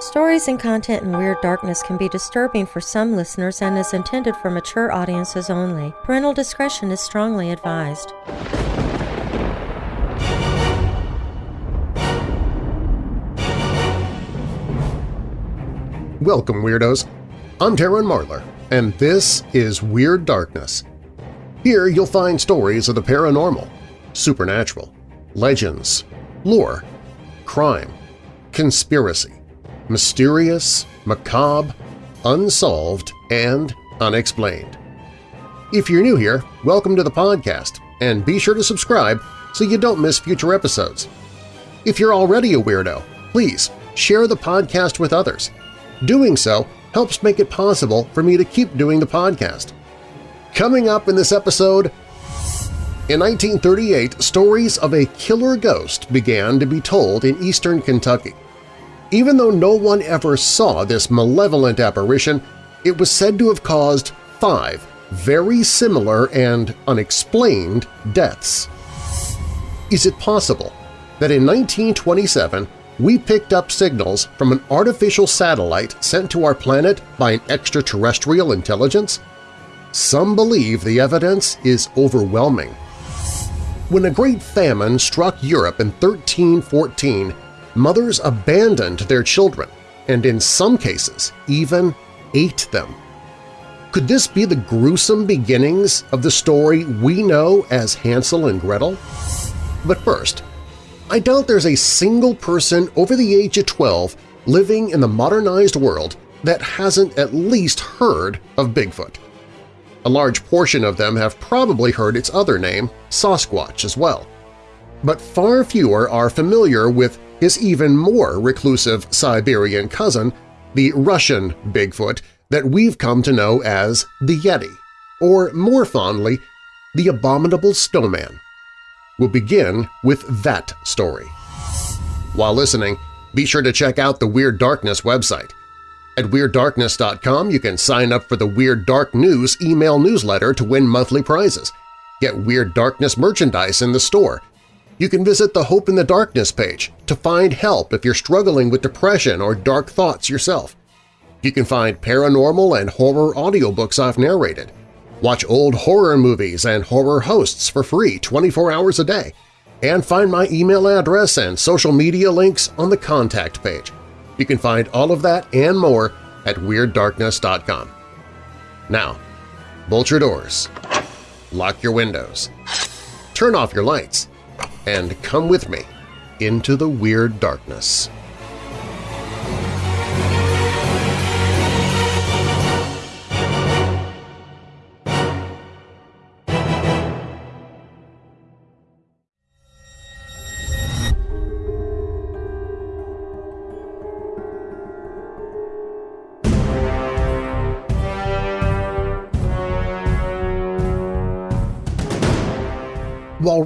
Stories and content in Weird Darkness can be disturbing for some listeners and is intended for mature audiences only. Parental discretion is strongly advised. Welcome, Weirdos! I'm Darren Marlar, and this is Weird Darkness. Here you'll find stories of the paranormal, supernatural, legends, lore, crime, conspiracy, mysterious, macabre, unsolved, and unexplained. If you're new here, welcome to the podcast, and be sure to subscribe so you don't miss future episodes. If you're already a weirdo, please share the podcast with others. Doing so helps make it possible for me to keep doing the podcast. Coming up in this episode, in 1938, stories of a killer ghost began to be told in eastern Kentucky. Even though no one ever saw this malevolent apparition, it was said to have caused five very similar and unexplained deaths. Is it possible that in 1927 we picked up signals from an artificial satellite sent to our planet by an extraterrestrial intelligence? Some believe the evidence is overwhelming. When a great famine struck Europe in 1314, mothers abandoned their children and in some cases even ate them. Could this be the gruesome beginnings of the story we know as Hansel and Gretel? But first, I doubt there's a single person over the age of 12 living in the modernized world that hasn't at least heard of Bigfoot. A large portion of them have probably heard its other name, Sasquatch, as well. But far fewer are familiar with his even more reclusive Siberian cousin, the Russian Bigfoot that we've come to know as the Yeti, or more fondly, the Abominable Snowman. We'll begin with that story. While listening, be sure to check out the Weird Darkness website. At WeirdDarkness.com you can sign up for the Weird Dark News email newsletter to win monthly prizes, get Weird Darkness merchandise in the store, you can visit the Hope in the Darkness page to find help if you're struggling with depression or dark thoughts yourself. You can find paranormal and horror audiobooks I've narrated, watch old horror movies and horror hosts for free 24 hours a day, and find my email address and social media links on the contact page. You can find all of that and more at WeirdDarkness.com. Now, bolt your doors, lock your windows, turn off your lights, and come with me into the Weird Darkness.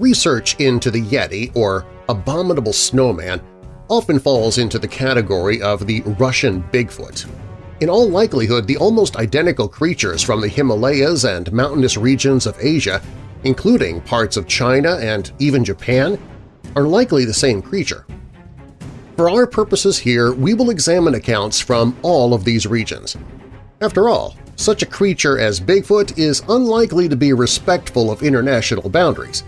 Research into the Yeti, or abominable snowman, often falls into the category of the Russian Bigfoot, in all likelihood the almost identical creatures from the Himalayas and mountainous regions of Asia, including parts of China and even Japan, are likely the same creature. For our purposes here, we will examine accounts from all of these regions. After all, such a creature as Bigfoot is unlikely to be respectful of international boundaries.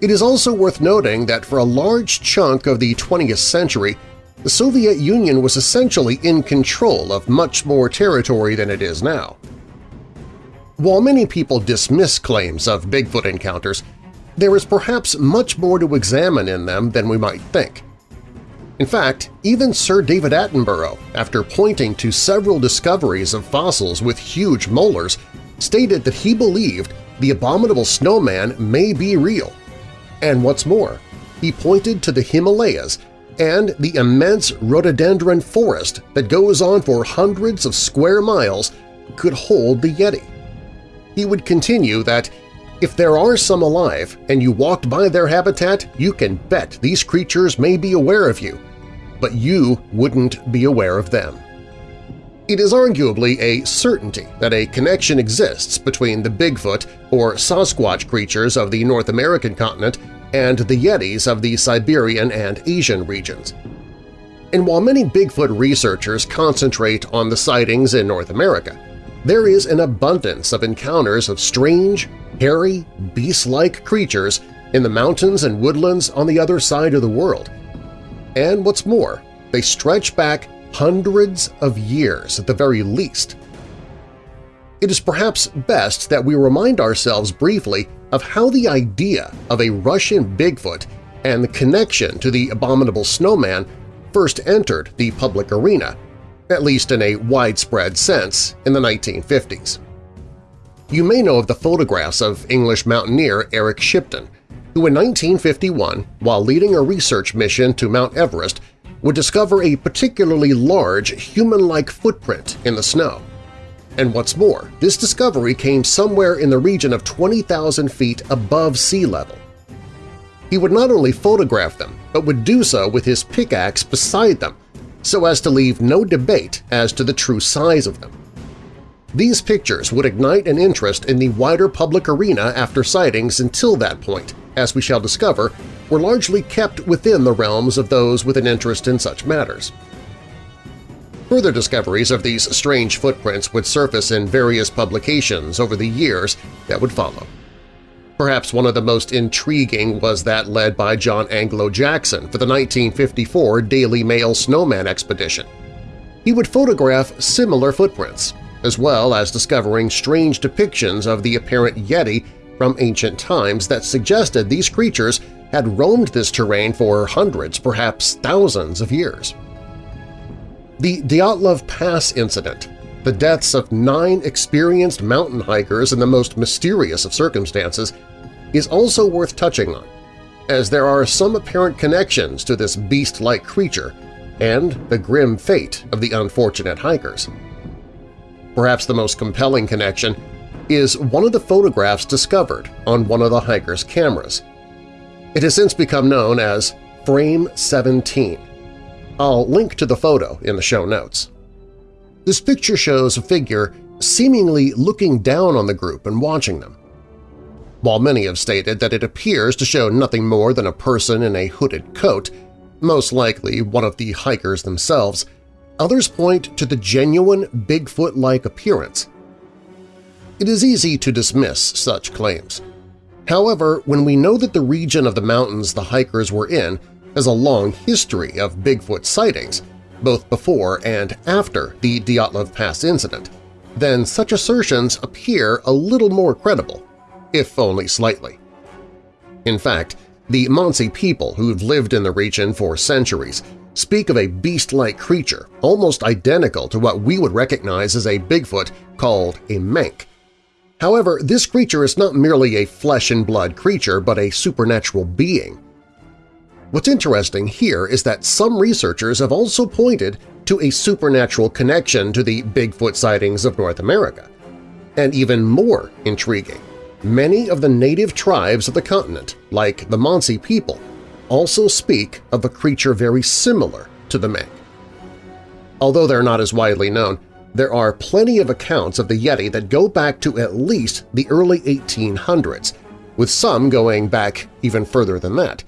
It is also worth noting that for a large chunk of the 20th century, the Soviet Union was essentially in control of much more territory than it is now. While many people dismiss claims of Bigfoot encounters, there is perhaps much more to examine in them than we might think. In fact, even Sir David Attenborough, after pointing to several discoveries of fossils with huge molars, stated that he believed the abominable snowman may be real and what's more, he pointed to the Himalayas and the immense rhododendron forest that goes on for hundreds of square miles could hold the Yeti. He would continue that if there are some alive and you walked by their habitat, you can bet these creatures may be aware of you, but you wouldn't be aware of them. It is arguably a certainty that a connection exists between the Bigfoot or Sasquatch creatures of the North American continent and the Yetis of the Siberian and Asian regions. And while many Bigfoot researchers concentrate on the sightings in North America, there is an abundance of encounters of strange, hairy, beast-like creatures in the mountains and woodlands on the other side of the world. And what's more, they stretch back hundreds of years at the very least. It is perhaps best that we remind ourselves briefly of how the idea of a Russian Bigfoot and the connection to the abominable snowman first entered the public arena, at least in a widespread sense, in the 1950s. You may know of the photographs of English mountaineer Eric Shipton, who in 1951, while leading a research mission to Mount Everest, would discover a particularly large human-like footprint in the snow. And what's more, this discovery came somewhere in the region of 20,000 feet above sea level. He would not only photograph them, but would do so with his pickaxe beside them, so as to leave no debate as to the true size of them. These pictures would ignite an interest in the wider public arena after sightings until that point, as we shall discover, were largely kept within the realms of those with an interest in such matters. Further discoveries of these strange footprints would surface in various publications over the years that would follow. Perhaps one of the most intriguing was that led by John Angelo Jackson for the 1954 Daily Mail Snowman Expedition. He would photograph similar footprints, as well as discovering strange depictions of the apparent Yeti from ancient times that suggested these creatures had roamed this terrain for hundreds, perhaps thousands of years. The Dyatlov Pass incident, the deaths of nine experienced mountain hikers in the most mysterious of circumstances, is also worth touching on, as there are some apparent connections to this beast-like creature and the grim fate of the unfortunate hikers. Perhaps the most compelling connection is one of the photographs discovered on one of the hiker's cameras. It has since become known as Frame 17. I'll link to the photo in the show notes. This picture shows a figure seemingly looking down on the group and watching them. While many have stated that it appears to show nothing more than a person in a hooded coat, most likely one of the hikers themselves, others point to the genuine Bigfoot-like appearance it is easy to dismiss such claims. However, when we know that the region of the mountains the hikers were in has a long history of Bigfoot sightings, both before and after the Dyatlov Pass incident, then such assertions appear a little more credible, if only slightly. In fact, the Mansi people who've lived in the region for centuries speak of a beast-like creature almost identical to what we would recognize as a Bigfoot called a Menk, However, this creature is not merely a flesh-and-blood creature but a supernatural being. What's interesting here is that some researchers have also pointed to a supernatural connection to the Bigfoot sightings of North America. And even more intriguing, many of the native tribes of the continent, like the Mansi people, also speak of a creature very similar to the Menk. Although they're not as widely known, there are plenty of accounts of the Yeti that go back to at least the early 1800s, with some going back even further than that.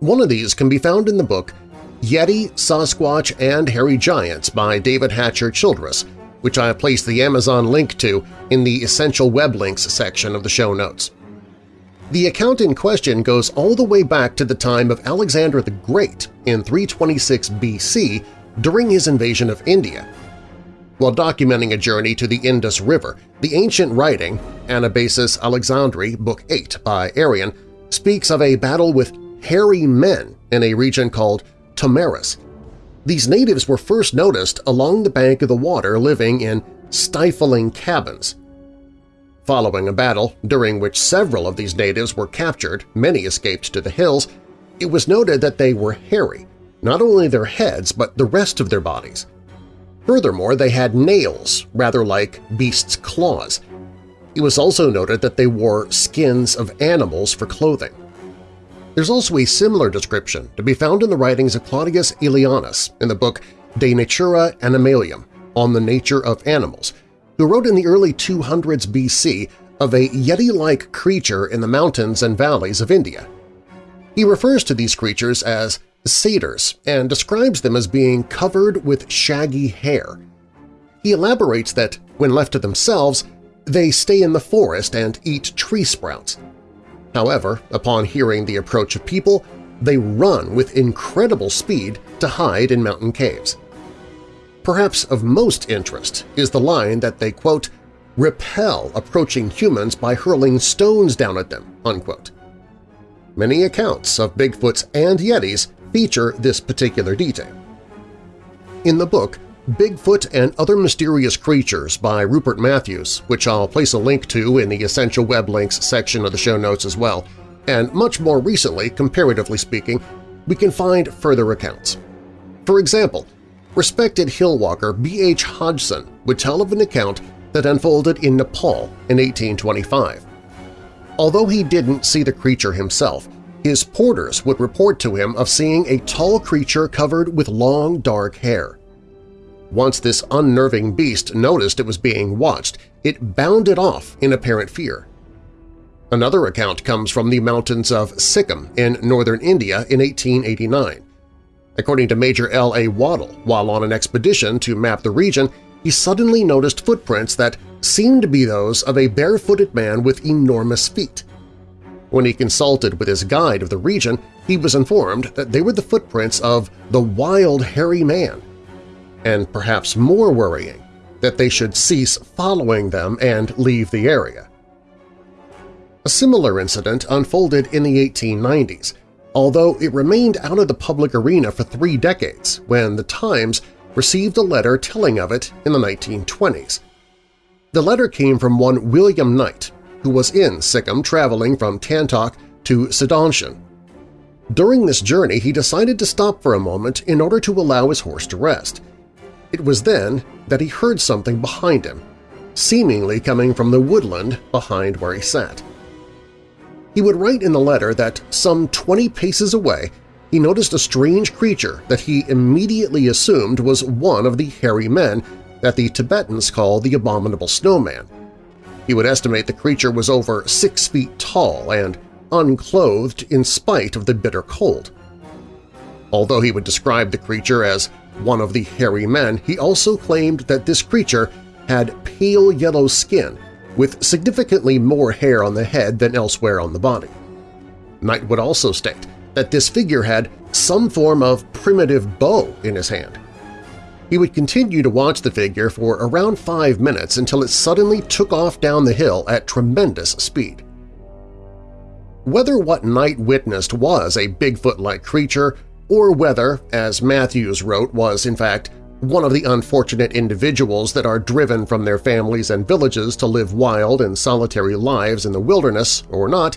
One of these can be found in the book Yeti, Sasquatch, and Hairy Giants by David Hatcher Childress, which I have placed the Amazon link to in the Essential Web Links section of the show notes. The account in question goes all the way back to the time of Alexander the Great in 326 BC during his invasion of India, while documenting a journey to the Indus River, the ancient writing Anabasis Alexandri, Book 8 by Arrian, speaks of a battle with hairy men in a region called Tomaris. These natives were first noticed along the bank of the water living in stifling cabins. Following a battle, during which several of these natives were captured, many escaped to the hills, it was noted that they were hairy, not only their heads but the rest of their bodies. Furthermore, they had nails, rather like beasts' claws. It was also noted that they wore skins of animals for clothing. There's also a similar description to be found in the writings of Claudius Aelianus in the book De Natura Animalium on the nature of animals, who wrote in the early 200s BC of a Yeti-like creature in the mountains and valleys of India. He refers to these creatures as satyrs and describes them as being covered with shaggy hair. He elaborates that, when left to themselves, they stay in the forest and eat tree sprouts. However, upon hearing the approach of people, they run with incredible speed to hide in mountain caves. Perhaps of most interest is the line that they, quote, repel approaching humans by hurling stones down at them, unquote. Many accounts of Bigfoots and Yetis feature this particular detail. In the book Bigfoot and Other Mysterious Creatures by Rupert Matthews, which I'll place a link to in the Essential Web Links section of the show notes as well, and much more recently, comparatively speaking, we can find further accounts. For example, respected hillwalker B.H. Hodgson would tell of an account that unfolded in Nepal in 1825. Although he didn't see the creature himself, his porters would report to him of seeing a tall creature covered with long, dark hair. Once this unnerving beast noticed it was being watched, it bounded off in apparent fear. Another account comes from the mountains of Sikkim in northern India in 1889. According to Major L. A. Waddell, while on an expedition to map the region, he suddenly noticed footprints that seemed to be those of a barefooted man with enormous feet. When he consulted with his guide of the region, he was informed that they were the footprints of the Wild Hairy Man, and perhaps more worrying, that they should cease following them and leave the area. A similar incident unfolded in the 1890s, although it remained out of the public arena for three decades when The Times received a letter telling of it in the 1920s. The letter came from one William Knight, who was in Sikkim traveling from Tantok to Sidanshan. During this journey, he decided to stop for a moment in order to allow his horse to rest. It was then that he heard something behind him, seemingly coming from the woodland behind where he sat. He would write in the letter that some 20 paces away he noticed a strange creature that he immediately assumed was one of the hairy men that the Tibetans call the Abominable Snowman. He would estimate the creature was over six feet tall and unclothed in spite of the bitter cold. Although he would describe the creature as one of the hairy men, he also claimed that this creature had pale yellow skin with significantly more hair on the head than elsewhere on the body. Knight would also state that this figure had some form of primitive bow in his hand. He would continue to watch the figure for around five minutes until it suddenly took off down the hill at tremendous speed. Whether what Knight witnessed was a Bigfoot-like creature or whether, as Matthews wrote, was in fact one of the unfortunate individuals that are driven from their families and villages to live wild and solitary lives in the wilderness or not,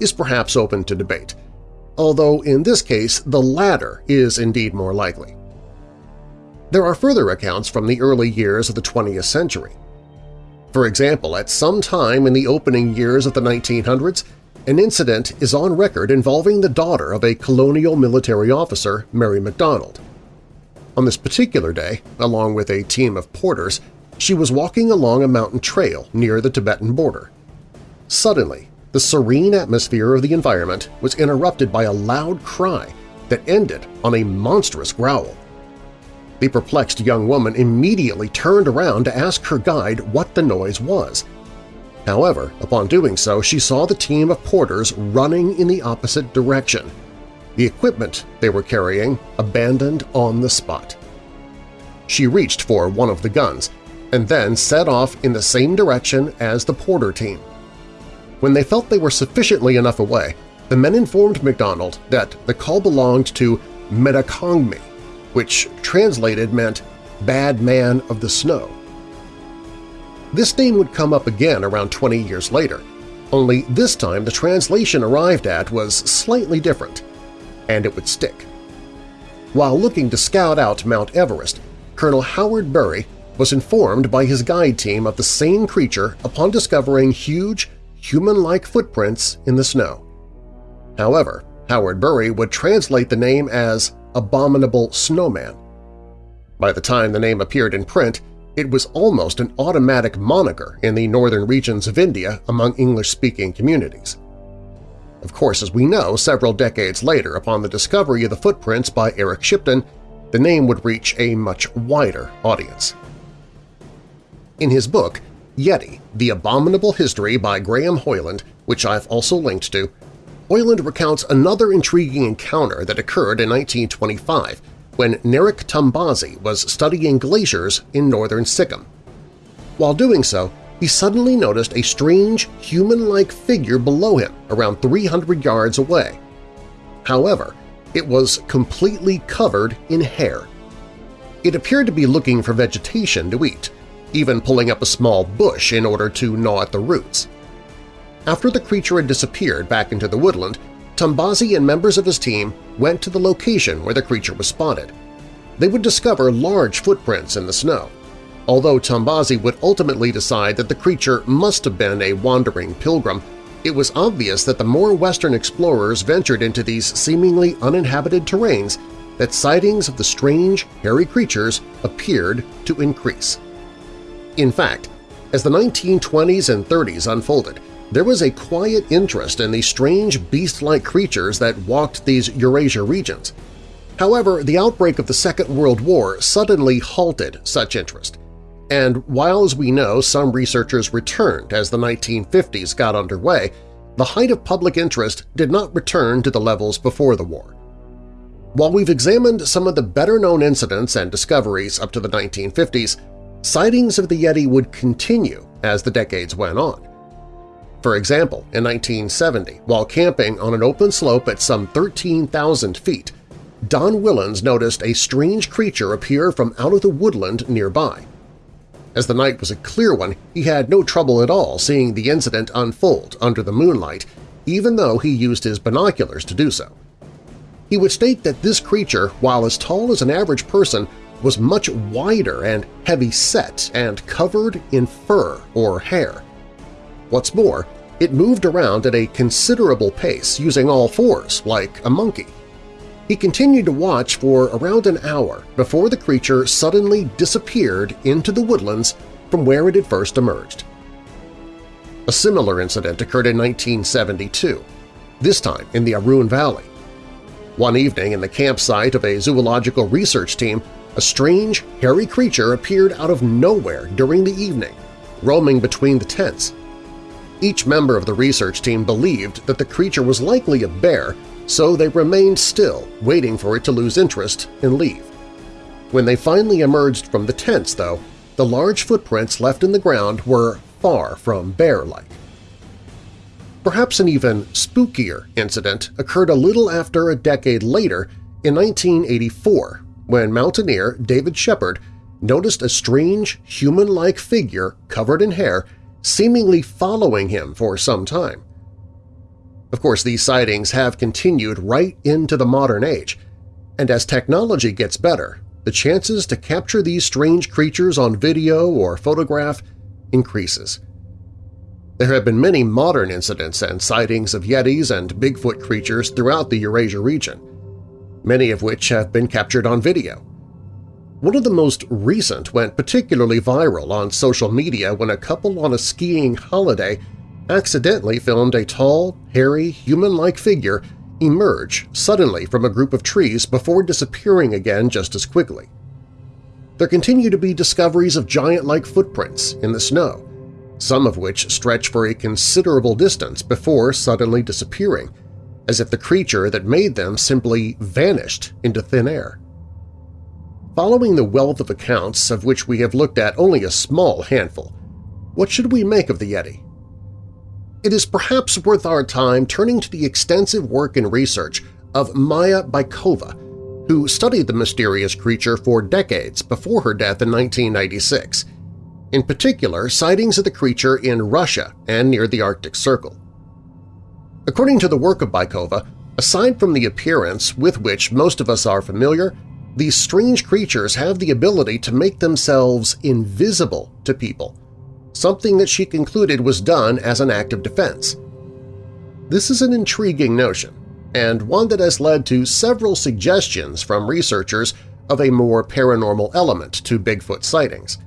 is perhaps open to debate, although in this case the latter is indeed more likely. There are further accounts from the early years of the 20th century. For example, at some time in the opening years of the 1900s, an incident is on record involving the daughter of a colonial military officer, Mary MacDonald. On this particular day, along with a team of porters, she was walking along a mountain trail near the Tibetan border. Suddenly, the serene atmosphere of the environment was interrupted by a loud cry that ended on a monstrous growl. The perplexed young woman immediately turned around to ask her guide what the noise was. However, upon doing so, she saw the team of porters running in the opposite direction – the equipment they were carrying abandoned on the spot. She reached for one of the guns and then set off in the same direction as the porter team. When they felt they were sufficiently enough away, the men informed MacDonald that the call belonged to Metacongmi, which translated meant Bad Man of the Snow. This name would come up again around 20 years later, only this time the translation arrived at was slightly different and it would stick. While looking to scout out Mount Everest, Colonel Howard Bury was informed by his guide team of the same creature upon discovering huge, human-like footprints in the snow. However, Howard Bury would translate the name as Abominable Snowman. By the time the name appeared in print, it was almost an automatic moniker in the northern regions of India among English-speaking communities. Of course, as we know, several decades later, upon the discovery of the footprints by Eric Shipton, the name would reach a much wider audience. In his book, Yeti, The Abominable History by Graham Hoyland, which I've also linked to, Hoyland recounts another intriguing encounter that occurred in 1925 when Narek Tombazi was studying glaciers in northern Sikkim. While doing so, he suddenly noticed a strange, human-like figure below him around 300 yards away. However, it was completely covered in hair. It appeared to be looking for vegetation to eat, even pulling up a small bush in order to gnaw at the roots. After the creature had disappeared back into the woodland, Tombazi and members of his team went to the location where the creature was spotted. They would discover large footprints in the snow, although Tombazi would ultimately decide that the creature must have been a wandering pilgrim, it was obvious that the more Western explorers ventured into these seemingly uninhabited terrains that sightings of the strange, hairy creatures appeared to increase. In fact, as the 1920s and 30s unfolded, there was a quiet interest in these strange beast-like creatures that walked these Eurasia regions. However, the outbreak of the Second World War suddenly halted such interest, and while as we know some researchers returned as the 1950s got underway, the height of public interest did not return to the levels before the war. While we've examined some of the better-known incidents and discoveries up to the 1950s, sightings of the Yeti would continue as the decades went on. For example, in 1970, while camping on an open slope at some 13,000 feet, Don Whillans noticed a strange creature appear from out of the woodland nearby. As the night was a clear one, he had no trouble at all seeing the incident unfold under the moonlight, even though he used his binoculars to do so. He would state that this creature, while as tall as an average person, was much wider and heavy-set and covered in fur or hair. What's more, it moved around at a considerable pace using all fours, like a monkey. He continued to watch for around an hour before the creature suddenly disappeared into the woodlands from where it had first emerged. A similar incident occurred in 1972, this time in the Arun Valley. One evening in the campsite of a zoological research team, a strange, hairy creature appeared out of nowhere during the evening, roaming between the tents. Each member of the research team believed that the creature was likely a bear so they remained still, waiting for it to lose interest and leave. When they finally emerged from the tents, though, the large footprints left in the ground were far from bear-like. Perhaps an even spookier incident occurred a little after a decade later in 1984 when mountaineer David Shepard noticed a strange human-like figure covered in hair seemingly following him for some time. Of course, these sightings have continued right into the modern age, and as technology gets better, the chances to capture these strange creatures on video or photograph increases. There have been many modern incidents and sightings of Yetis and Bigfoot creatures throughout the Eurasia region, many of which have been captured on video. One of the most recent went particularly viral on social media when a couple on a skiing holiday accidentally filmed a tall, hairy, human-like figure emerge suddenly from a group of trees before disappearing again just as quickly. There continue to be discoveries of giant-like footprints in the snow, some of which stretch for a considerable distance before suddenly disappearing, as if the creature that made them simply vanished into thin air. Following the wealth of accounts of which we have looked at only a small handful, what should we make of the Yeti? It is perhaps worth our time turning to the extensive work and research of Maya Bykova, who studied the mysterious creature for decades before her death in 1996, in particular sightings of the creature in Russia and near the Arctic Circle. According to the work of Bykova, aside from the appearance with which most of us are familiar, these strange creatures have the ability to make themselves invisible to people, something that she concluded was done as an act of defense. This is an intriguing notion, and one that has led to several suggestions from researchers of a more paranormal element to Bigfoot sightings.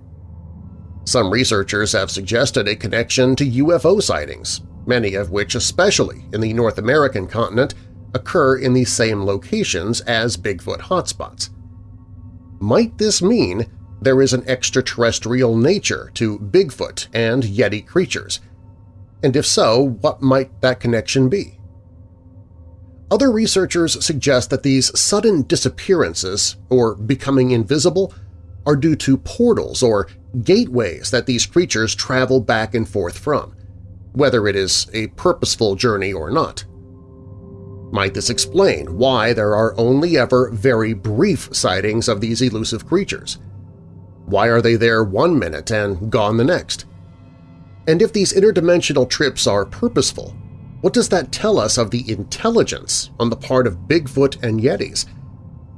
Some researchers have suggested a connection to UFO sightings, many of which, especially in the North American continent, occur in the same locations as Bigfoot hotspots. Might this mean there is an extraterrestrial nature to Bigfoot and Yeti creatures? And if so, what might that connection be? Other researchers suggest that these sudden disappearances, or becoming invisible, are due to portals or gateways that these creatures travel back and forth from, whether it is a purposeful journey or not. Might this explain why there are only ever very brief sightings of these elusive creatures? Why are they there one minute and gone the next? And if these interdimensional trips are purposeful, what does that tell us of the intelligence on the part of Bigfoot and Yetis?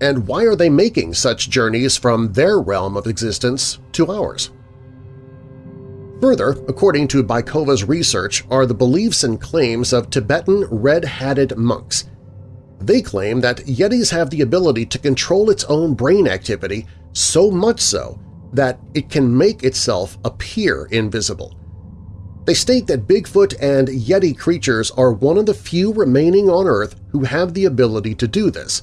And why are they making such journeys from their realm of existence to ours? Further, according to Bykova's research, are the beliefs and claims of Tibetan red-hatted monks. They claim that Yetis have the ability to control its own brain activity so much so that it can make itself appear invisible. They state that Bigfoot and Yeti creatures are one of the few remaining on Earth who have the ability to do this,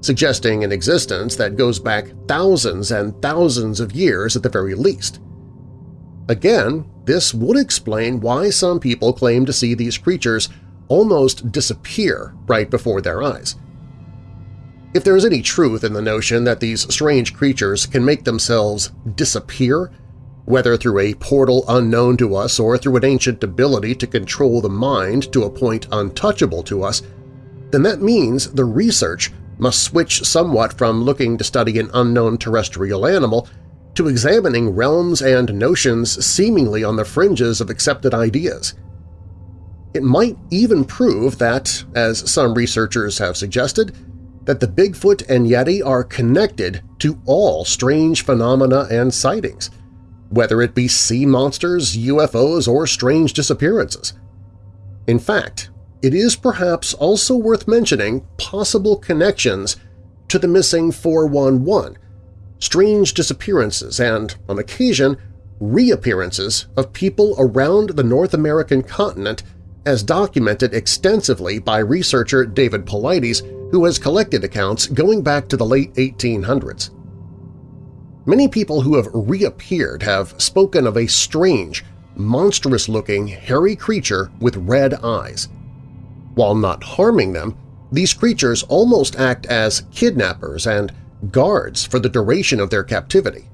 suggesting an existence that goes back thousands and thousands of years at the very least. Again, this would explain why some people claim to see these creatures almost disappear right before their eyes. If there is any truth in the notion that these strange creatures can make themselves disappear, whether through a portal unknown to us or through an ancient ability to control the mind to a point untouchable to us, then that means the research must switch somewhat from looking to study an unknown terrestrial animal to examining realms and notions seemingly on the fringes of accepted ideas. It might even prove that, as some researchers have suggested, that the Bigfoot and Yeti are connected to all strange phenomena and sightings, whether it be sea monsters, UFOs, or strange disappearances. In fact, it is perhaps also worth mentioning possible connections to the missing 411, strange disappearances and, on occasion, reappearances of people around the North American continent as documented extensively by researcher David Paulides, who has collected accounts going back to the late 1800s. Many people who have reappeared have spoken of a strange, monstrous-looking, hairy creature with red eyes. While not harming them, these creatures almost act as kidnappers and guards for the duration of their captivity.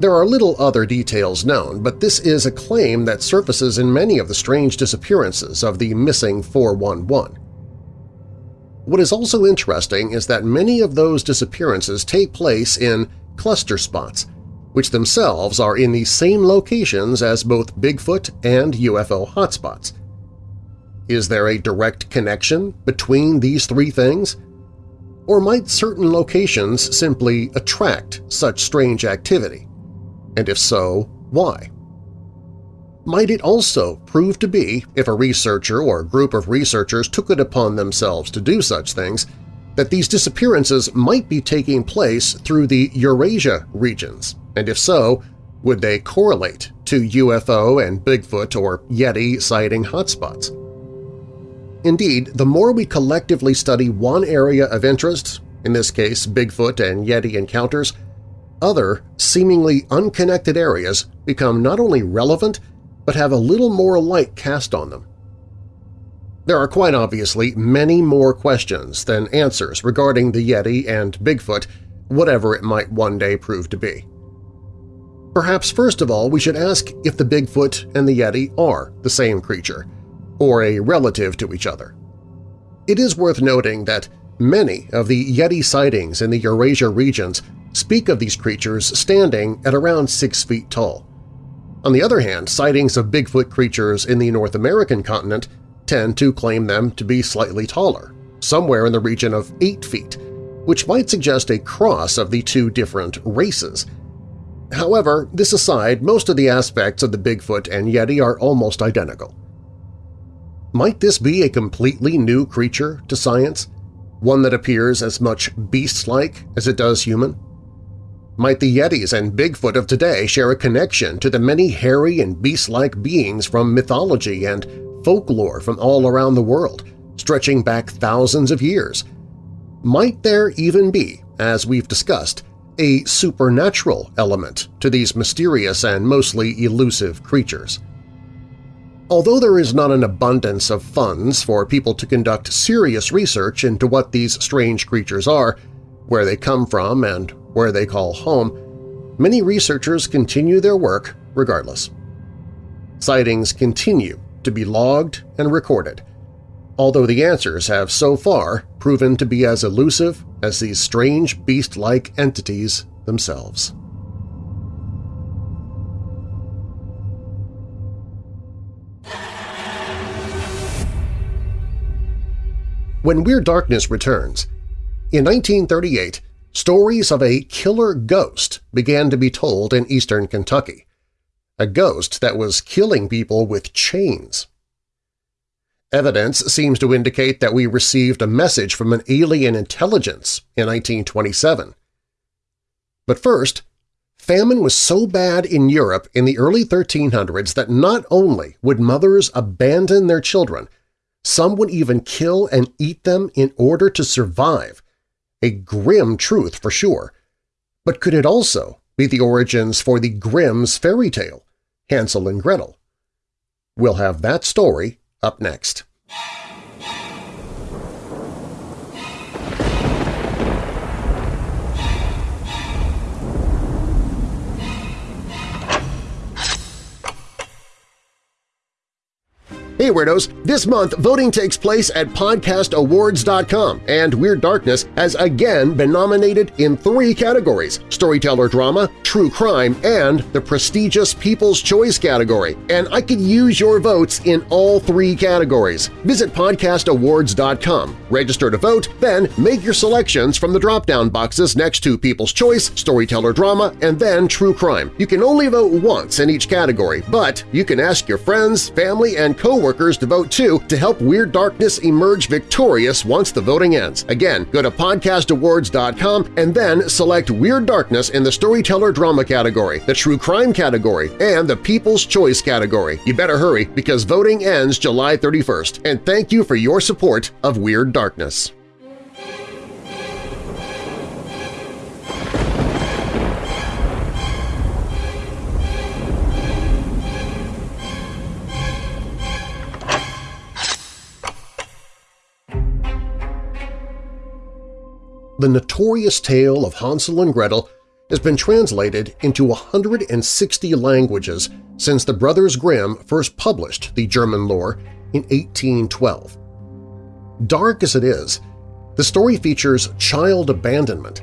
There are little other details known, but this is a claim that surfaces in many of the strange disappearances of the missing 411. What is also interesting is that many of those disappearances take place in cluster spots, which themselves are in the same locations as both Bigfoot and UFO hotspots. Is there a direct connection between these three things? Or might certain locations simply attract such strange activity? and if so, why? Might it also prove to be, if a researcher or a group of researchers took it upon themselves to do such things, that these disappearances might be taking place through the Eurasia regions, and if so, would they correlate to UFO and Bigfoot or Yeti sighting hotspots? Indeed, the more we collectively study one area of interest, in this case Bigfoot and Yeti encounters, other, seemingly unconnected areas become not only relevant but have a little more light cast on them. There are quite obviously many more questions than answers regarding the Yeti and Bigfoot, whatever it might one day prove to be. Perhaps first of all we should ask if the Bigfoot and the Yeti are the same creature, or a relative to each other. It is worth noting that many of the Yeti sightings in the Eurasia regions speak of these creatures standing at around 6 feet tall. On the other hand, sightings of Bigfoot creatures in the North American continent tend to claim them to be slightly taller, somewhere in the region of 8 feet, which might suggest a cross of the two different races. However, this aside, most of the aspects of the Bigfoot and Yeti are almost identical. Might this be a completely new creature to science, one that appears as much beast-like as it does human? Might the Yetis and Bigfoot of today share a connection to the many hairy and beast-like beings from mythology and folklore from all around the world, stretching back thousands of years? Might there even be, as we've discussed, a supernatural element to these mysterious and mostly elusive creatures? Although there is not an abundance of funds for people to conduct serious research into what these strange creatures are, where they come from, and where they call home, many researchers continue their work regardless. Sightings continue to be logged and recorded, although the answers have so far proven to be as elusive as these strange beast-like entities themselves. When Weird Darkness returns, in 1938, stories of a killer ghost began to be told in eastern Kentucky. A ghost that was killing people with chains. Evidence seems to indicate that we received a message from an alien intelligence in 1927. But first, famine was so bad in Europe in the early 1300s that not only would mothers abandon their children some would even kill and eat them in order to survive. A grim truth for sure. But could it also be the origins for the Grimm's fairy tale, Hansel and Gretel? We'll have that story up next. Hey Weirdos! This month, voting takes place at podcastawards.com, and Weird Darkness has again been nominated in three categories – Storyteller Drama, True Crime, and the prestigious People's Choice category. And I could use your votes in all three categories. Visit podcastawards.com, register to vote, then make your selections from the drop-down boxes next to People's Choice, Storyteller Drama, and then True Crime. You can only vote once in each category, but you can ask your friends, family, and coworkers workers to vote too to help Weird Darkness emerge victorious once the voting ends. Again, go to podcastawards.com and then select Weird Darkness in the Storyteller Drama category, the True Crime category, and the People's Choice category. You better hurry because voting ends July 31st, and thank you for your support of Weird Darkness. The notorious tale of Hansel and Gretel has been translated into 160 languages since the Brothers Grimm first published the German lore in 1812. Dark as it is, the story features child abandonment,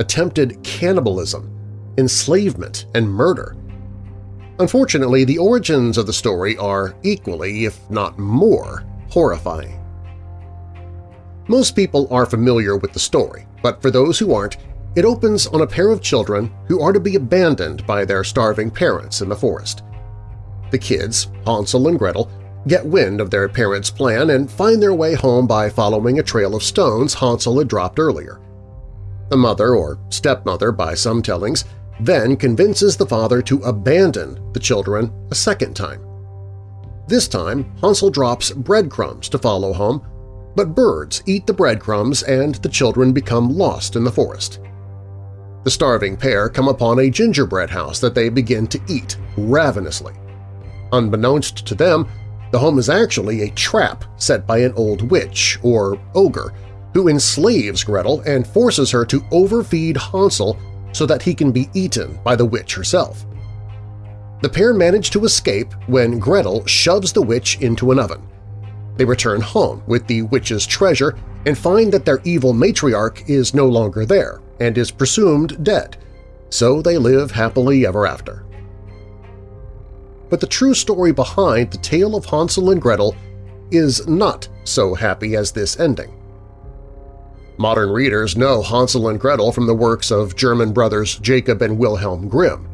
attempted cannibalism, enslavement, and murder. Unfortunately, the origins of the story are equally, if not more, horrifying. Most people are familiar with the story, but for those who aren't, it opens on a pair of children who are to be abandoned by their starving parents in the forest. The kids, Hansel and Gretel, get wind of their parents' plan and find their way home by following a trail of stones Hansel had dropped earlier. The mother, or stepmother by some tellings, then convinces the father to abandon the children a second time. This time, Hansel drops breadcrumbs to follow home, but birds eat the breadcrumbs and the children become lost in the forest. The starving pair come upon a gingerbread house that they begin to eat ravenously. Unbeknownst to them, the home is actually a trap set by an old witch, or ogre, who enslaves Gretel and forces her to overfeed Hansel so that he can be eaten by the witch herself. The pair manage to escape when Gretel shoves the witch into an oven. They return home with the witch's treasure and find that their evil matriarch is no longer there and is presumed dead, so they live happily ever after. But the true story behind the tale of Hansel and Gretel is not so happy as this ending. Modern readers know Hansel and Gretel from the works of German brothers Jacob and Wilhelm Grimm.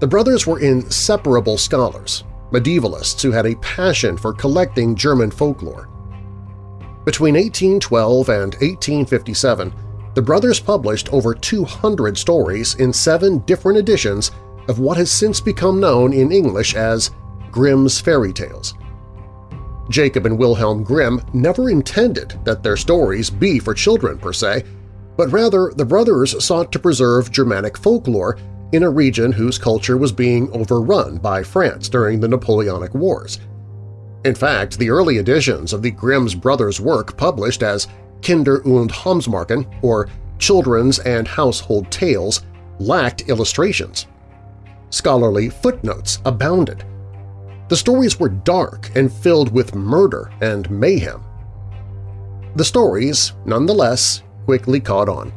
The brothers were inseparable scholars, medievalists who had a passion for collecting German folklore. Between 1812 and 1857, the brothers published over 200 stories in seven different editions of what has since become known in English as Grimm's Fairy Tales. Jacob and Wilhelm Grimm never intended that their stories be for children per se, but rather the brothers sought to preserve Germanic folklore in a region whose culture was being overrun by France during the Napoleonic Wars. In fact, the early editions of the Grimm's brothers' work published as Kinder- und Hausmärchen, or Children's and Household Tales, lacked illustrations. Scholarly footnotes abounded. The stories were dark and filled with murder and mayhem. The stories, nonetheless, quickly caught on.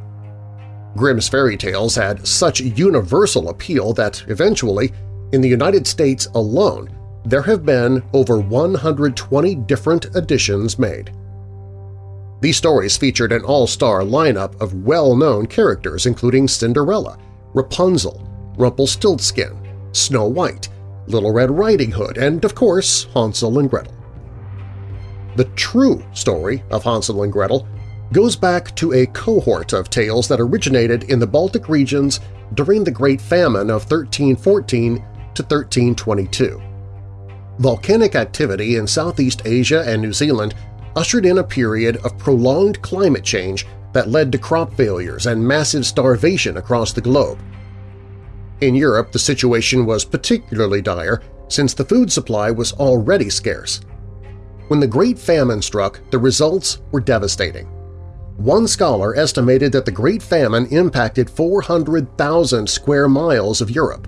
Grimm's fairy tales had such universal appeal that eventually, in the United States alone, there have been over 120 different editions made. These stories featured an all-star lineup of well-known characters including Cinderella, Rapunzel, Rumpelstiltskin, Snow White, Little Red Riding Hood, and, of course, Hansel and Gretel. The true story of Hansel and Gretel goes back to a cohort of tales that originated in the Baltic regions during the Great Famine of 1314 to 1322. Volcanic activity in Southeast Asia and New Zealand ushered in a period of prolonged climate change that led to crop failures and massive starvation across the globe. In Europe, the situation was particularly dire since the food supply was already scarce. When the Great Famine struck, the results were devastating. One scholar estimated that the Great Famine impacted 400,000 square miles of Europe,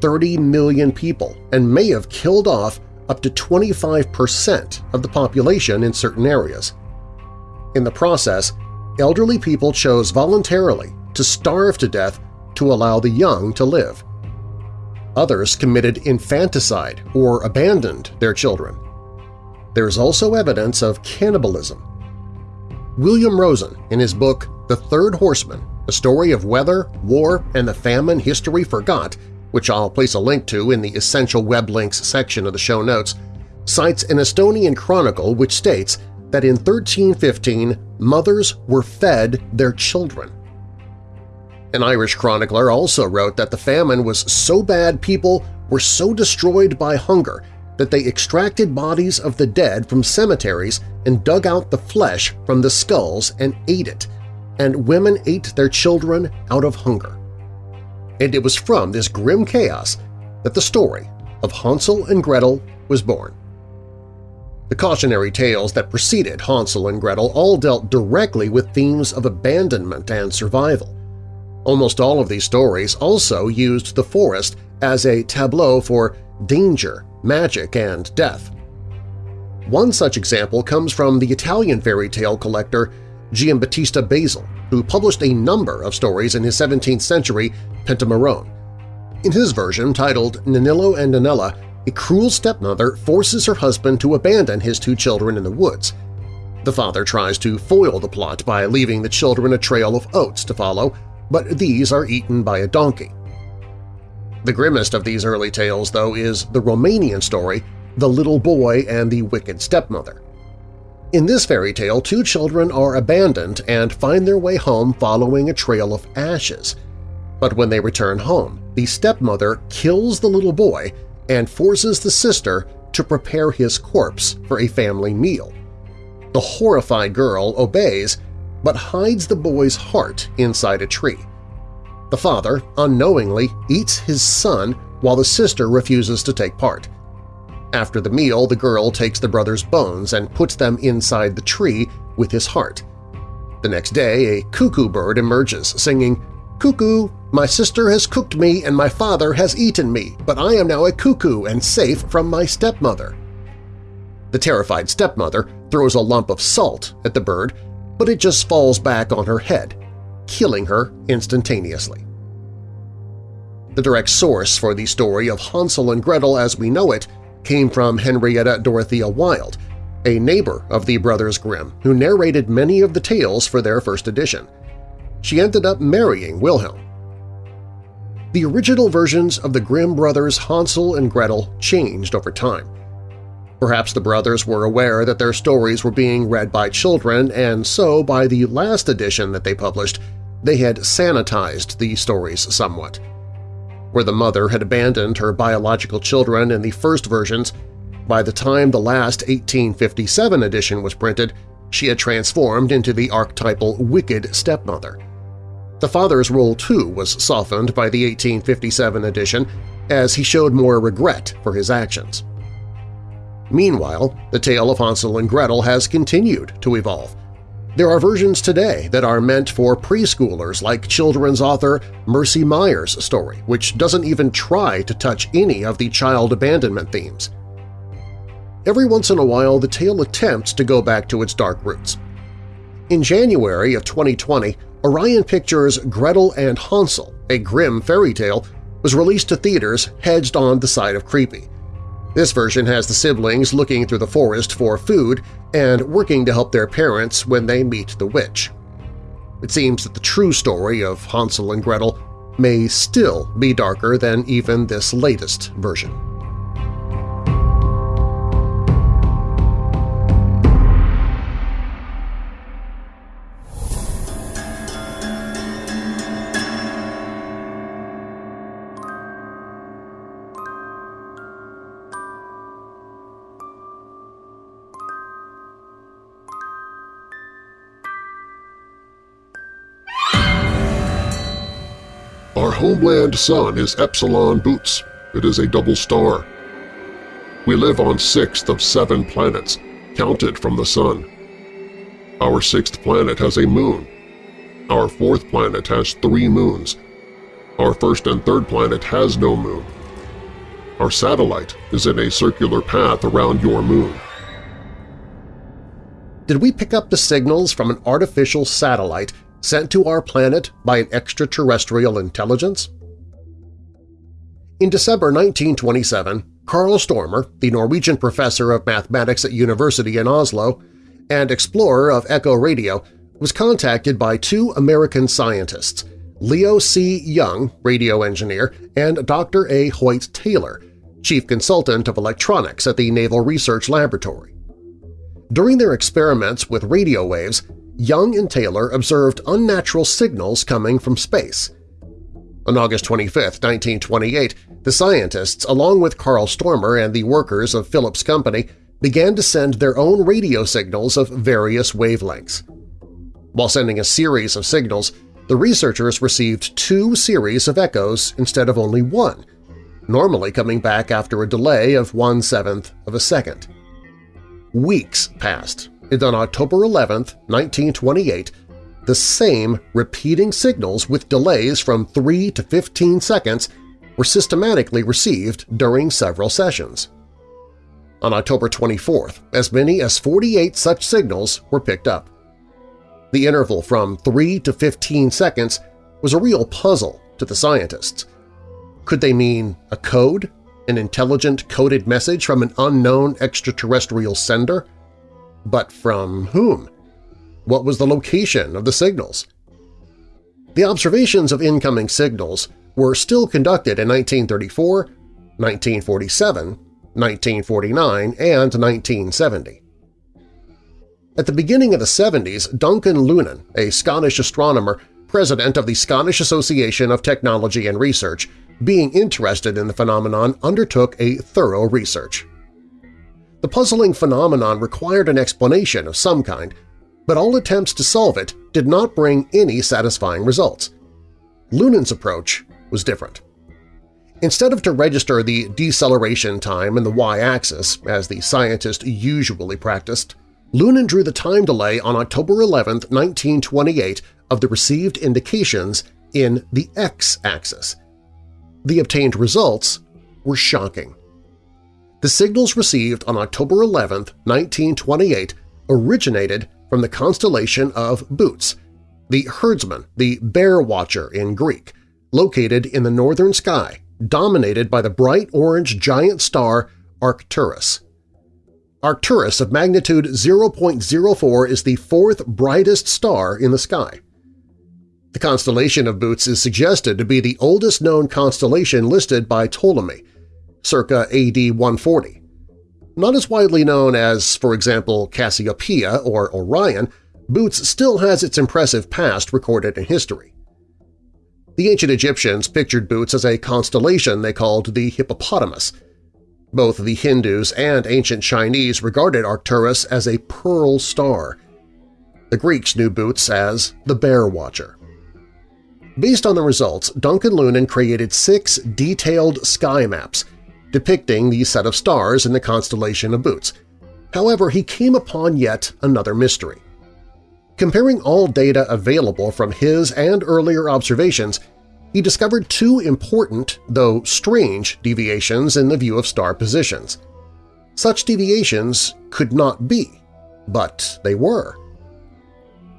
30 million people, and may have killed off up to 25% of the population in certain areas. In the process, elderly people chose voluntarily to starve to death to allow the young to live. Others committed infanticide or abandoned their children. There is also evidence of cannibalism William Rosen, in his book The Third Horseman, A Story of Weather, War, and the Famine History Forgot, which I'll place a link to in the Essential Web Links section of the show notes, cites an Estonian chronicle which states that in 1315 mothers were fed their children. An Irish chronicler also wrote that the famine was so bad people were so destroyed by hunger that they extracted bodies of the dead from cemeteries and dug out the flesh from the skulls and ate it, and women ate their children out of hunger. And it was from this grim chaos that the story of Hansel and Gretel was born. The cautionary tales that preceded Hansel and Gretel all dealt directly with themes of abandonment and survival. Almost all of these stories also used the forest as a tableau for danger magic, and death. One such example comes from the Italian fairy tale collector Giambattista Basile, who published a number of stories in his 17th century Pentamerone. In his version, titled Nanillo and Nanella, a cruel stepmother forces her husband to abandon his two children in the woods. The father tries to foil the plot by leaving the children a trail of oats to follow, but these are eaten by a donkey. The grimmest of these early tales, though, is the Romanian story, The Little Boy and the Wicked Stepmother. In this fairy tale, two children are abandoned and find their way home following a trail of ashes. But when they return home, the stepmother kills the little boy and forces the sister to prepare his corpse for a family meal. The horrified girl obeys but hides the boy's heart inside a tree. The father, unknowingly, eats his son while the sister refuses to take part. After the meal, the girl takes the brother's bones and puts them inside the tree with his heart. The next day, a cuckoo bird emerges, singing, Cuckoo, my sister has cooked me and my father has eaten me, but I am now a cuckoo and safe from my stepmother. The terrified stepmother throws a lump of salt at the bird, but it just falls back on her head, killing her instantaneously. The direct source for the story of Hansel and Gretel as we know it came from Henrietta Dorothea Wilde, a neighbor of the Brothers Grimm who narrated many of the tales for their first edition. She ended up marrying Wilhelm. The original versions of the Grimm brothers' Hansel and Gretel changed over time. Perhaps the brothers were aware that their stories were being read by children, and so by the last edition that they published, they had sanitized the stories somewhat. Where the mother had abandoned her biological children in the first versions, by the time the last 1857 edition was printed, she had transformed into the archetypal wicked stepmother. The father's role, too, was softened by the 1857 edition as he showed more regret for his actions. Meanwhile, the tale of Hansel and Gretel has continued to evolve. There are versions today that are meant for preschoolers like children's author Mercer Mayer's story, which doesn't even try to touch any of the child abandonment themes. Every once in a while, the tale attempts to go back to its dark roots. In January of 2020, Orion Pictures' Gretel and Hansel, a grim fairy tale, was released to theaters hedged on the side of creepy. This version has the siblings looking through the forest for food and working to help their parents when they meet the witch. It seems that the true story of Hansel and Gretel may still be darker than even this latest version. Homeland sun is Epsilon Boots. It is a double star. We live on sixth of seven planets, counted from the Sun. Our sixth planet has a moon. Our fourth planet has three moons. Our first and third planet has no moon. Our satellite is in a circular path around your moon. Did we pick up the signals from an artificial satellite sent to our planet by an extraterrestrial intelligence? In December 1927, Carl Stormer, the Norwegian professor of mathematics at University in Oslo and explorer of Echo Radio, was contacted by two American scientists, Leo C. Young, radio engineer, and Dr. A. Hoyt Taylor, chief consultant of electronics at the Naval Research Laboratory. During their experiments with radio waves, Young and Taylor observed unnatural signals coming from space. On August 25, 1928, the scientists, along with Carl Stormer and the workers of Philips Company, began to send their own radio signals of various wavelengths. While sending a series of signals, the researchers received two series of echoes instead of only one, normally coming back after a delay of one-seventh of a second. Weeks passed and on October 11, 1928, the same repeating signals with delays from 3 to 15 seconds were systematically received during several sessions. On October 24, as many as 48 such signals were picked up. The interval from 3 to 15 seconds was a real puzzle to the scientists. Could they mean a code, an intelligent coded message from an unknown extraterrestrial sender? But from whom? What was the location of the signals? The observations of incoming signals were still conducted in 1934, 1947, 1949, and 1970. At the beginning of the 70s, Duncan Lunan, a Scottish astronomer, president of the Scottish Association of Technology and Research, being interested in the phenomenon, undertook a thorough research. The puzzling phenomenon required an explanation of some kind, but all attempts to solve it did not bring any satisfying results. Lunan's approach was different. Instead of to register the deceleration time in the y-axis, as the scientist usually practiced, Lunan drew the time delay on October 11, 1928 of the received indications in the x-axis. The obtained results were shocking. The signals received on October 11, 1928 originated from the constellation of Bootes, the herdsman, the bear watcher in Greek, located in the northern sky, dominated by the bright orange giant star Arcturus. Arcturus of magnitude 0.04 is the fourth brightest star in the sky. The constellation of Bootes is suggested to be the oldest known constellation listed by Ptolemy, circa AD 140. Not as widely known as, for example, Cassiopeia or Orion, Boots still has its impressive past recorded in history. The ancient Egyptians pictured Boots as a constellation they called the Hippopotamus. Both the Hindus and ancient Chinese regarded Arcturus as a pearl star. The Greeks knew Boots as the Bear Watcher. Based on the results, Duncan Lunan created six detailed sky maps depicting the set of stars in the constellation of Boots. However, he came upon yet another mystery. Comparing all data available from his and earlier observations, he discovered two important, though strange, deviations in the view of star positions. Such deviations could not be, but they were.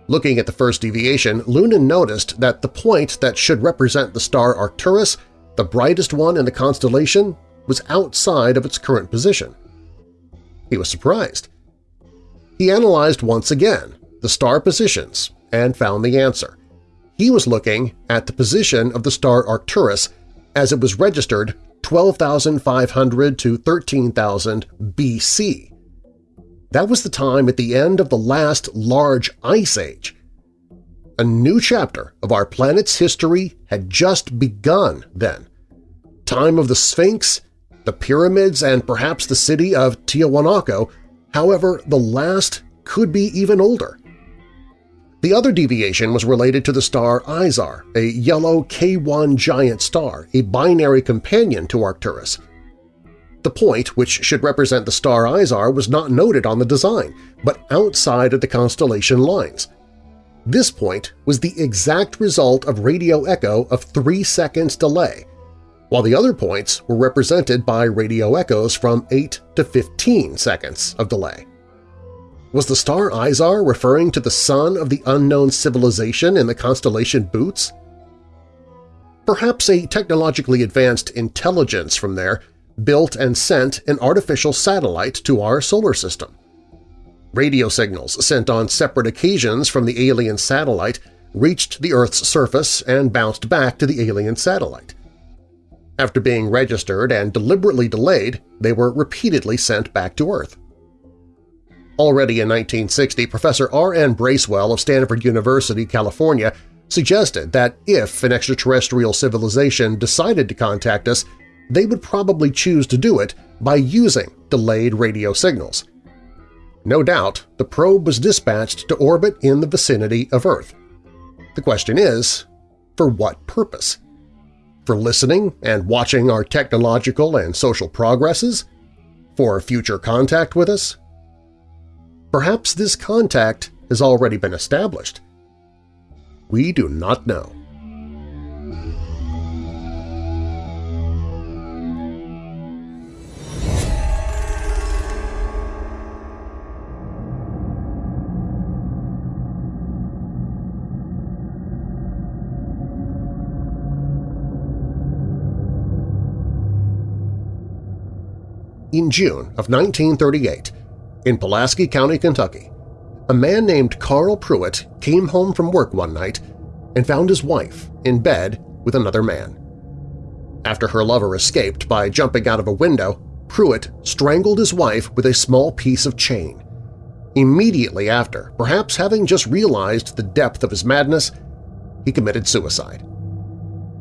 Looking at the first deviation, Lunan noticed that the point that should represent the star Arcturus, the brightest one in the constellation, was outside of its current position. He was surprised. He analyzed once again, the star positions and found the answer. He was looking at the position of the star Arcturus as it was registered 12,500 to 13,000 BC. That was the time at the end of the last large ice age. A new chapter of our planet's history had just begun then. Time of the Sphinx, the pyramids, and perhaps the city of Tiahuanaco, however, the last could be even older. The other deviation was related to the star Izar, a yellow K1 giant star, a binary companion to Arcturus. The point, which should represent the star Izar, was not noted on the design, but outside of the constellation lines. This point was the exact result of radio echo of 3 seconds delay, while the other points were represented by radio echoes from 8 to 15 seconds of delay. Was the star Izar referring to the sun of the unknown civilization in the constellation Boots? Perhaps a technologically advanced intelligence from there built and sent an artificial satellite to our solar system. Radio signals sent on separate occasions from the alien satellite reached the Earth's surface and bounced back to the alien satellite. After being registered and deliberately delayed, they were repeatedly sent back to Earth. Already in 1960, Professor R. N. Bracewell of Stanford University, California, suggested that if an extraterrestrial civilization decided to contact us, they would probably choose to do it by using delayed radio signals. No doubt, the probe was dispatched to orbit in the vicinity of Earth. The question is, for what purpose? For listening and watching our technological and social progresses? For future contact with us? Perhaps this contact has already been established. We do not know. In June of 1938, in Pulaski County, Kentucky, a man named Carl Pruitt came home from work one night and found his wife in bed with another man. After her lover escaped by jumping out of a window, Pruitt strangled his wife with a small piece of chain. Immediately after, perhaps having just realized the depth of his madness, he committed suicide.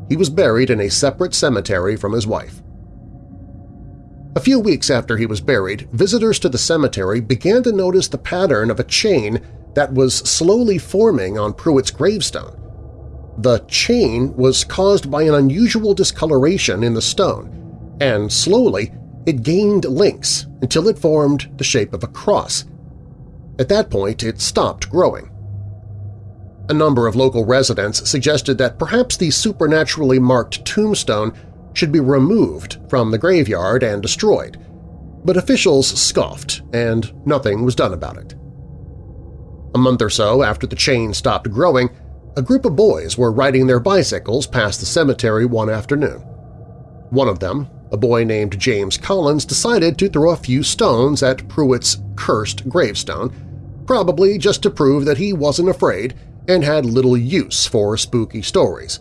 He was buried in a separate cemetery from his wife. A few weeks after he was buried, visitors to the cemetery began to notice the pattern of a chain that was slowly forming on Pruitt's gravestone. The chain was caused by an unusual discoloration in the stone, and slowly it gained links until it formed the shape of a cross. At that point, it stopped growing. A number of local residents suggested that perhaps the supernaturally marked tombstone should be removed from the graveyard and destroyed, but officials scoffed and nothing was done about it. A month or so after the chain stopped growing, a group of boys were riding their bicycles past the cemetery one afternoon. One of them, a boy named James Collins, decided to throw a few stones at Pruitt's cursed gravestone, probably just to prove that he wasn't afraid and had little use for spooky stories.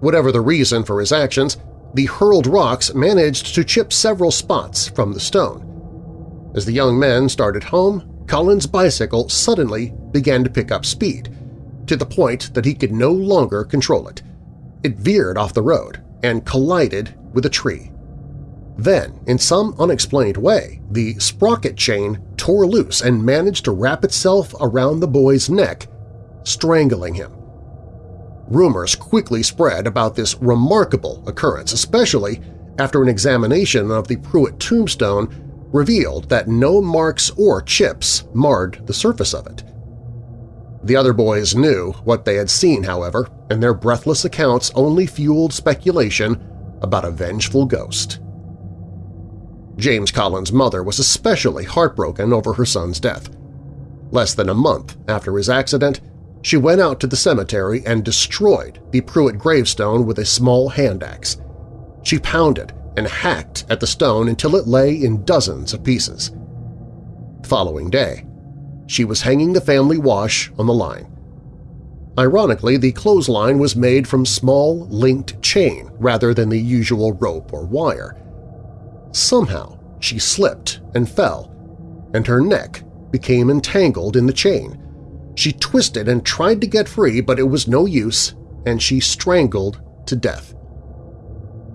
Whatever the reason for his actions, the hurled rocks managed to chip several spots from the stone. As the young men started home, Collins' bicycle suddenly began to pick up speed, to the point that he could no longer control it. It veered off the road and collided with a tree. Then, in some unexplained way, the sprocket chain tore loose and managed to wrap itself around the boy's neck, strangling him. Rumors quickly spread about this remarkable occurrence, especially after an examination of the Pruitt tombstone revealed that no marks or chips marred the surface of it. The other boys knew what they had seen, however, and their breathless accounts only fueled speculation about a vengeful ghost. James Collins' mother was especially heartbroken over her son's death. Less than a month after his accident, she went out to the cemetery and destroyed the Pruitt gravestone with a small hand axe. She pounded and hacked at the stone until it lay in dozens of pieces. The following day, she was hanging the family wash on the line. Ironically, the clothesline was made from small, linked chain rather than the usual rope or wire. Somehow she slipped and fell, and her neck became entangled in the chain. She twisted and tried to get free, but it was no use, and she strangled to death.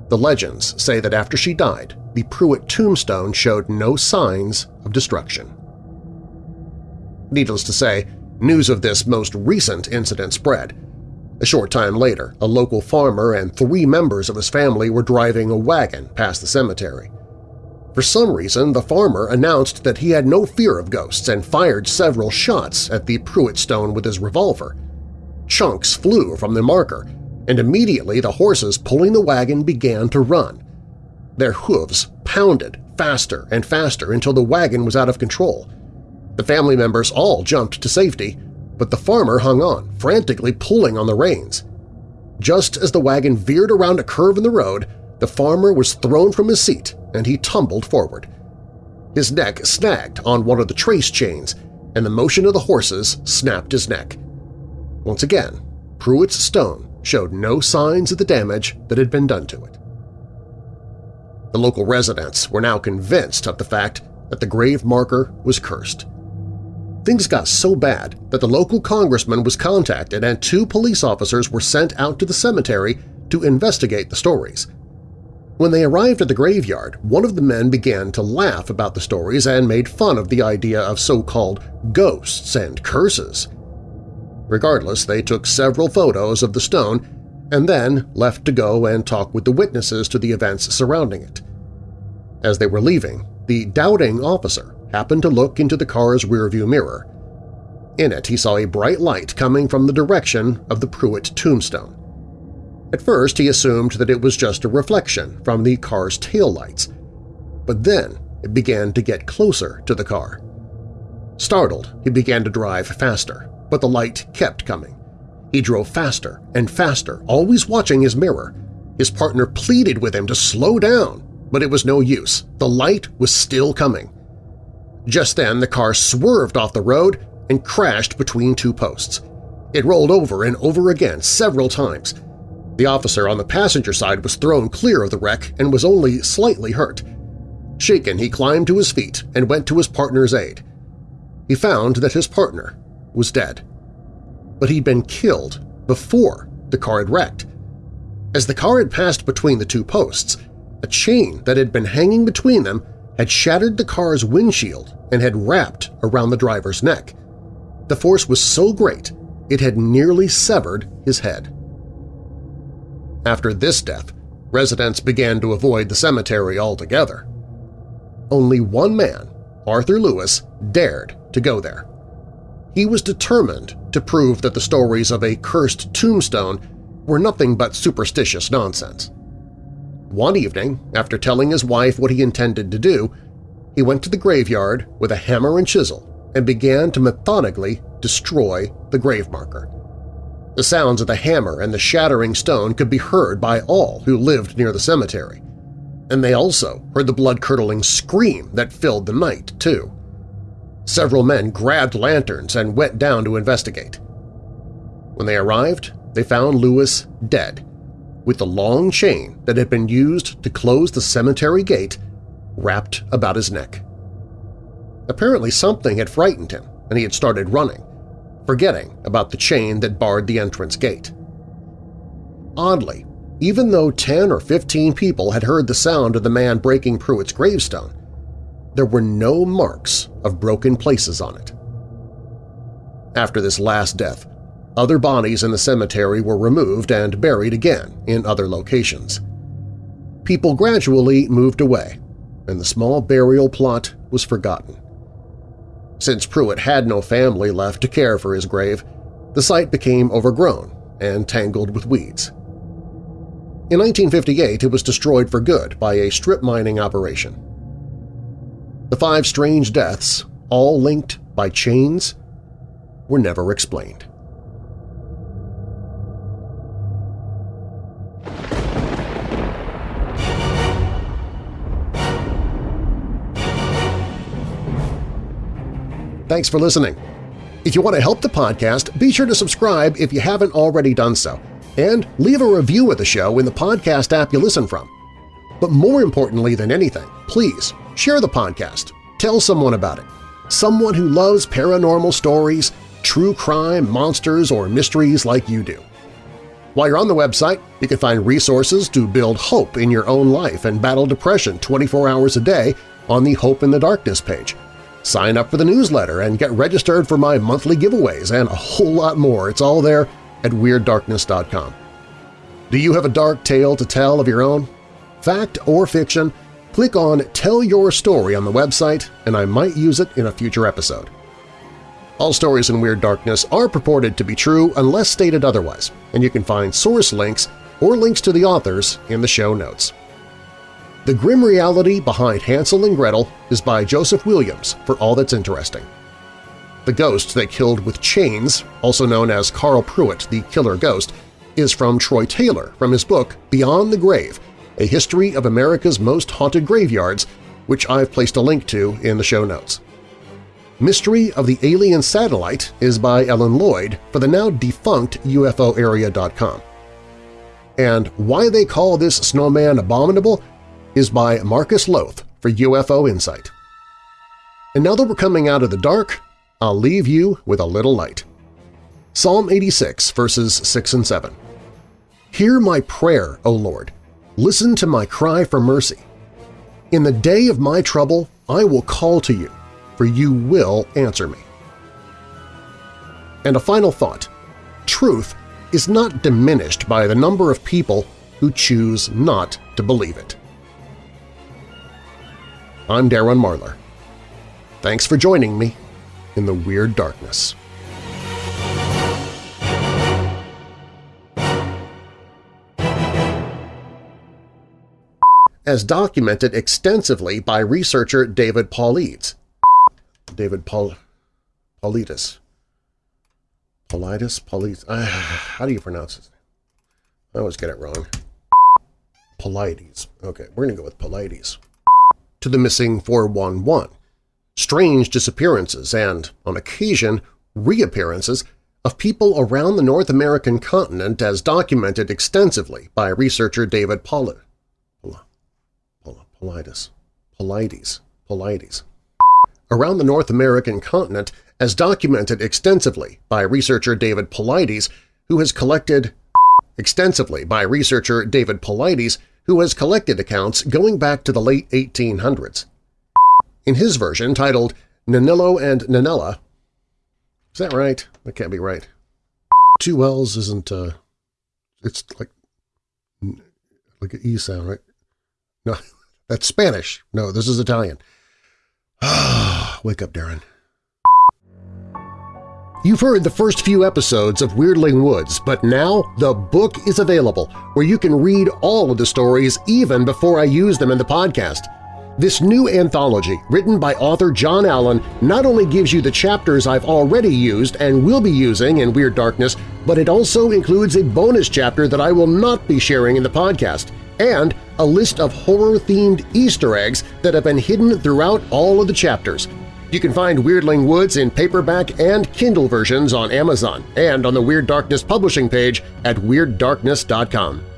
The legends say that after she died, the Pruitt tombstone showed no signs of destruction. Needless to say, news of this most recent incident spread. A short time later, a local farmer and three members of his family were driving a wagon past the cemetery. For some reason, the farmer announced that he had no fear of ghosts and fired several shots at the Pruitt stone with his revolver. Chunks flew from the marker, and immediately the horses pulling the wagon began to run. Their hooves pounded faster and faster until the wagon was out of control. The family members all jumped to safety, but the farmer hung on, frantically pulling on the reins. Just as the wagon veered around a curve in the road, the farmer was thrown from his seat and he tumbled forward. His neck snagged on one of the trace chains, and the motion of the horses snapped his neck. Once again, Pruitt's stone showed no signs of the damage that had been done to it. The local residents were now convinced of the fact that the grave marker was cursed. Things got so bad that the local congressman was contacted and two police officers were sent out to the cemetery to investigate the stories. When they arrived at the graveyard, one of the men began to laugh about the stories and made fun of the idea of so-called ghosts and curses. Regardless, they took several photos of the stone and then left to go and talk with the witnesses to the events surrounding it. As they were leaving, the doubting officer happened to look into the car's rearview mirror. In it, he saw a bright light coming from the direction of the Pruitt tombstone. At first he assumed that it was just a reflection from the car's taillights, but then it began to get closer to the car. Startled, he began to drive faster, but the light kept coming. He drove faster and faster, always watching his mirror. His partner pleaded with him to slow down, but it was no use. The light was still coming. Just then the car swerved off the road and crashed between two posts. It rolled over and over again several times, the officer on the passenger side was thrown clear of the wreck and was only slightly hurt. Shaken, he climbed to his feet and went to his partner's aid. He found that his partner was dead. But he'd been killed before the car had wrecked. As the car had passed between the two posts, a chain that had been hanging between them had shattered the car's windshield and had wrapped around the driver's neck. The force was so great it had nearly severed his head. After this death, residents began to avoid the cemetery altogether. Only one man, Arthur Lewis, dared to go there. He was determined to prove that the stories of a cursed tombstone were nothing but superstitious nonsense. One evening, after telling his wife what he intended to do, he went to the graveyard with a hammer and chisel and began to methodically destroy the grave marker. The sounds of the hammer and the shattering stone could be heard by all who lived near the cemetery. And they also heard the blood-curdling scream that filled the night, too. Several men grabbed lanterns and went down to investigate. When they arrived, they found Lewis dead, with the long chain that had been used to close the cemetery gate wrapped about his neck. Apparently something had frightened him, and he had started running, forgetting about the chain that barred the entrance gate. Oddly, even though 10 or 15 people had heard the sound of the man breaking Pruitt's gravestone, there were no marks of broken places on it. After this last death, other bodies in the cemetery were removed and buried again in other locations. People gradually moved away, and the small burial plot was forgotten. Since Pruitt had no family left to care for his grave, the site became overgrown and tangled with weeds. In 1958, it was destroyed for good by a strip mining operation. The five strange deaths, all linked by chains, were never explained. Thanks for listening. If you want to help the podcast, be sure to subscribe if you haven't already done so, and leave a review of the show in the podcast app you listen from. But more importantly than anything, please share the podcast. Tell someone about it. Someone who loves paranormal stories, true crime, monsters, or mysteries like you do. While you're on the website, you can find resources to build hope in your own life and battle depression 24 hours a day on the Hope in the Darkness page. Sign up for the newsletter and get registered for my monthly giveaways and a whole lot more. It's all there at WeirdDarkness.com. Do you have a dark tale to tell of your own? Fact or fiction? Click on Tell Your Story on the website and I might use it in a future episode. All stories in Weird Darkness are purported to be true unless stated otherwise, and you can find source links or links to the authors in the show notes. The Grim Reality Behind Hansel and Gretel is by Joseph Williams for all that's interesting. The Ghost That Killed with Chains, also known as Carl Pruitt, the Killer Ghost, is from Troy Taylor from his book Beyond the Grave, A History of America's Most Haunted Graveyards, which I've placed a link to in the show notes. Mystery of the Alien Satellite is by Ellen Lloyd for the now-defunct UFOarea.com. And Why They Call This Snowman Abominable is by Marcus Lowth for UFO Insight. And now that we're coming out of the dark, I'll leave you with a little light. Psalm 86, verses 6 and 7. Hear my prayer, O Lord. Listen to my cry for mercy. In the day of my trouble I will call to you, for you will answer me. And a final thought. Truth is not diminished by the number of people who choose not to believe it. I'm Darren Marlar. Thanks for joining me in the Weird Darkness. As documented extensively by researcher David Paulides. David Paul, Paulides. Paulides? Paulides? Uh, how do you pronounce his name? I always get it wrong. Paulides. Okay, we're going to go with Paulides to the missing 411, strange disappearances and, on occasion, reappearances of people around the North American continent as documented extensively by researcher David Paulides. Paulides. Paulides. Paulides. Around the North American continent as documented extensively by researcher David Paulides, who has collected extensively by researcher David Paulides, who has collected accounts going back to the late 1800s. In his version, titled Nanillo and Nanella, is that right? That can't be right. Two L's isn't, uh, it's like, like an E sound, right? No, that's Spanish. No, this is Italian. Ah, Wake up, Darren. You've heard the first few episodes of Weirdling Woods, but now the book is available where you can read all of the stories even before I use them in the podcast. This new anthology, written by author John Allen, not only gives you the chapters I've already used and will be using in Weird Darkness, but it also includes a bonus chapter that I will not be sharing in the podcast, and a list of horror-themed Easter eggs that have been hidden throughout all of the chapters – you can find Weirdling Woods in paperback and Kindle versions on Amazon and on the Weird Darkness publishing page at WeirdDarkness.com.